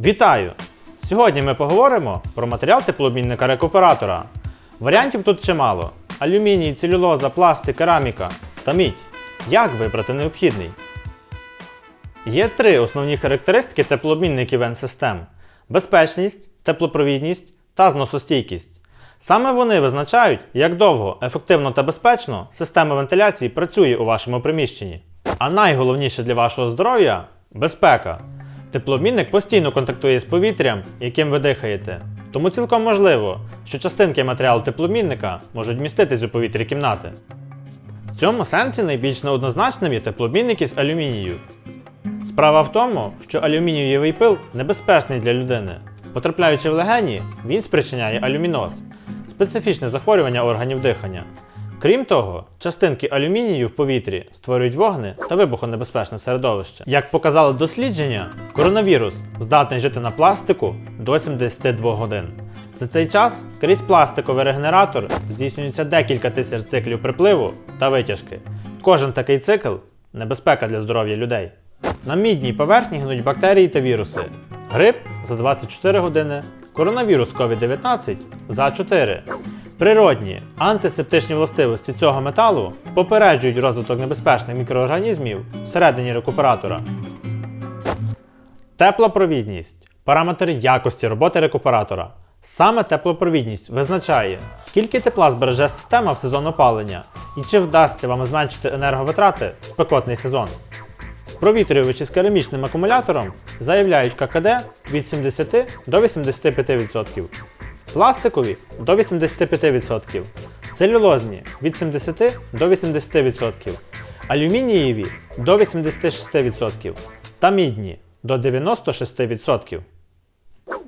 Вітаю! Сьогодні ми поговоримо про матеріал теплообмінника рекуператора. Варіантів тут чимало: алюміній, целюлоза, пластик, кераміка та мідь. Як вибрати необхідний? Є три основні характеристики теплообмінників N-систем: безпечність, теплопровідність та зносостійкість. Саме вони визначають, як довго, ефективно та безпечно система вентиляції працює у вашому приміщенні. А найголовніше для вашого здоров'я безпека. Теплообмінник постійно контактує з повітрям, яким ви дихаєте. Тому цілком можливо, що частинки матеріалу теплообмінника можуть міститись у повітрі кімнати. В цьому сенсі найбільш неоднозначним є теплообмінники з алюмінію. Справа в тому, що алюмінієвий пил небезпечний для людини. Потрапляючи в легені, він спричиняє алюміноз специфічне захворювання органів дихання. Крім того, частинки алюмінію в повітрі створюють вогни та вибухонебезпечне середовище. Як показали дослідження, коронавірус здатний жити на пластику до 72 годин. За цей час крізь пластиковий регенератор здійснюється декілька тисяч циклів припливу та витяжки. Кожен такий цикл небезпека для здоров'я людей. На мідній поверхні гнуть бактерії та віруси. Грип за 24 години, коронавірус COVID-19 за 4. Природні антисептичні властивості цього металу попереджують розвиток небезпечних мікроорганізмів всередині рекуператора. Теплопровідність параметр якості роботи рекуператора. Саме теплопровідність визначає, скільки тепла збереже система в сезон опалення і чи вдасться вам зменшити енерговитрати в спекотний сезон. Провітрювачі з керамічним акумулятором заявляють ККД від 70 до 85%, пластикові до 85%, целюлозні від 70 до 80%, алюмінієві до 86% та мідні до 96%.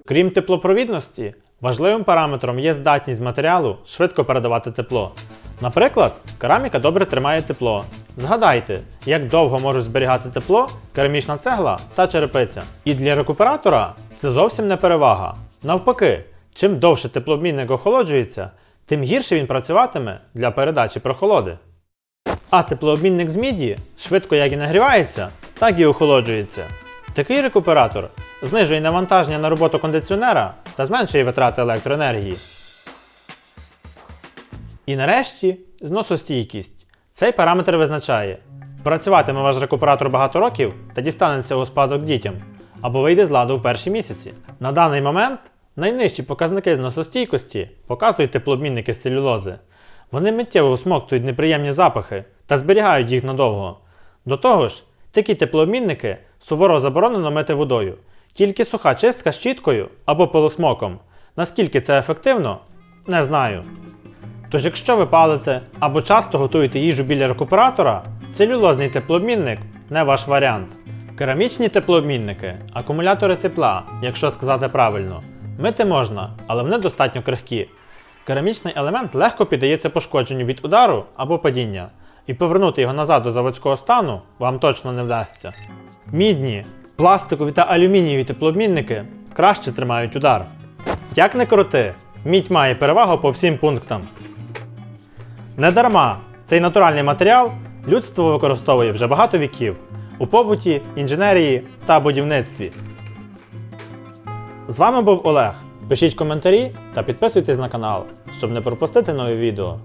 Крім теплопровідності, важливим параметром є здатність матеріалу швидко передавати тепло. Наприклад, кераміка добре тримає тепло. Згадайте, як довго можуть зберігати тепло керамічна цегла та черепиця. І для рекуператора це зовсім не перевага. Навпаки, чим довше теплообмінник охолоджується, тим гірше він працюватиме для передачі прохолоди. А теплообмінник з міді швидко як і нагрівається, так і охолоджується. Такий рекуператор знижує навантаження на роботу кондиціонера та зменшує витрати електроенергії. І нарешті зносостійкість. Цей параметр визначає, працюватиме ваш рекуператор багато років та дістанеться у спадок дітям, або вийде з ладу в перші місяці. На даний момент найнижчі показники зносостійкості показують теплообмінники з целюлози. Вони миттєво всмоктують неприємні запахи та зберігають їх надовго. До того ж, такі теплообмінники суворо заборонено мити водою, тільки суха чистка щіткою або пилосмоком. Наскільки це ефективно, не знаю. Тож, якщо ви палите або часто готуєте їжу біля рекуператора, целюлозний теплообмінник не ваш варіант. Керамічні теплообмінники, акумулятори тепла, якщо сказати правильно, мити можна, але вони достатньо крихкі. Керамічний елемент легко піддається пошкодженню від удару або падіння, і повернути його назад до заводського стану вам точно не вдасться. Мідні, пластикові та алюмінієві теплообмінники краще тримають удар. Як не крути, мідь має перевагу по всім пунктам. Недарма цей натуральний матеріал людство використовує вже багато віків у побуті, інженерії та будівництві. З вами був Олег. Пишіть коментарі та підписуйтесь на канал, щоб не пропустити нові відео.